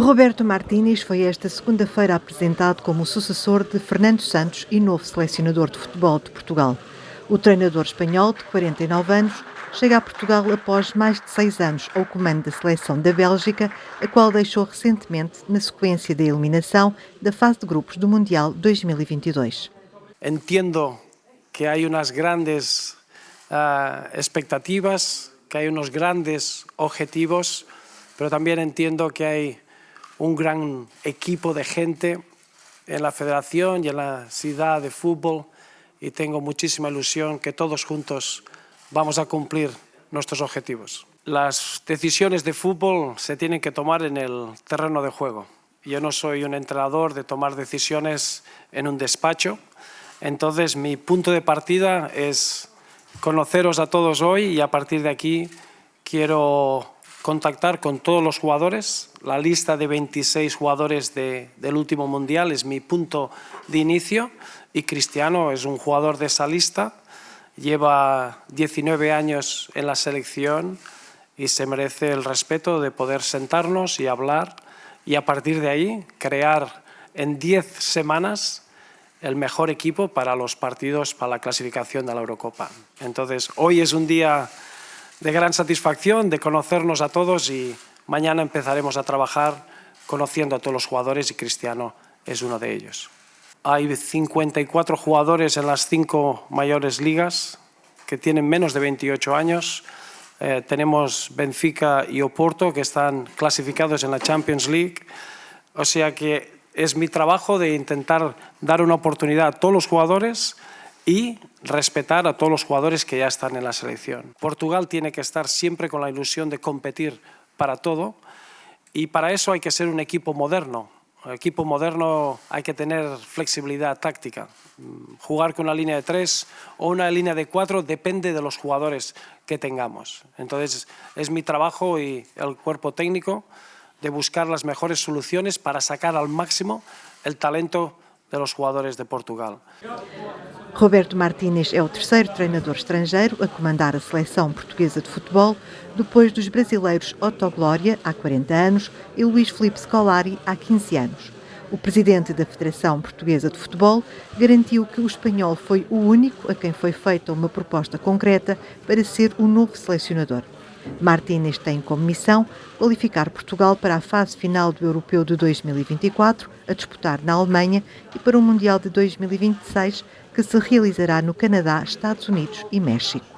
Roberto Martínez foi esta segunda-feira apresentado como o sucessor de Fernando Santos e novo selecionador de futebol de Portugal. O treinador espanhol, de 49 anos, chega a Portugal após mais de seis anos ao comando da seleção da Bélgica, a qual deixou recentemente na sequência da eliminação da fase de grupos do Mundial 2022. Entendo que há umas grandes uh, expectativas, que há uns grandes objetivos, mas também entendo que há un gran equipo de gente en la federación y en la ciudad de fútbol y tengo muchísima ilusión que todos juntos vamos a cumplir nuestros objetivos. Las decisiones de fútbol se tienen que tomar en el terreno de juego. Yo no soy un entrenador de tomar decisiones en un despacho, entonces mi punto de partida es conoceros a todos hoy y a partir de aquí quiero contactar con todos los jugadores. La lista de 26 jugadores del último Mundial es mi punto de inicio y Cristiano es un jugador de esa lista. Lleva 19 años en la selección y se merece el respeto de poder sentarnos y hablar y a partir de ahí crear en 10 semanas el mejor equipo para los partidos para la clasificación de la Eurocopa. Entonces, hoy es un día de gran satisfacción de conocernos a todos y mañana empezaremos a trabajar conociendo a todos los jugadores y Cristiano es uno de ellos. Hay 54 jugadores en las cinco mayores ligas que tienen menos de 28 años. Eh, tenemos Benfica y Oporto que están clasificados en la Champions League. O sea que es mi trabajo de intentar dar una oportunidad a todos los jugadores y respetar a todos los jugadores que ya están en la selección. Portugal tiene que estar siempre con la ilusión de competir para todo y para eso hay que ser un equipo moderno. Equipo moderno hay que tener flexibilidad táctica. Jugar con una línea de tres o una línea de cuatro depende de los jugadores que tengamos. Entonces es mi trabajo y el cuerpo técnico de buscar las mejores soluciones para sacar al máximo el talento de los jugadores de Portugal. Roberto Martínez é o terceiro treinador estrangeiro a comandar a seleção portuguesa de futebol, depois dos brasileiros Otto Glória, há 40 anos, e Luís Felipe Scolari, há 15 anos. O presidente da Federação Portuguesa de Futebol garantiu que o espanhol foi o único a quem foi feita uma proposta concreta para ser o novo selecionador. Martínez tem como missão qualificar Portugal para a fase final do Europeu de 2024, a disputar na Alemanha, e para o Mundial de 2026, que se realizará no Canadá, Estados Unidos e México.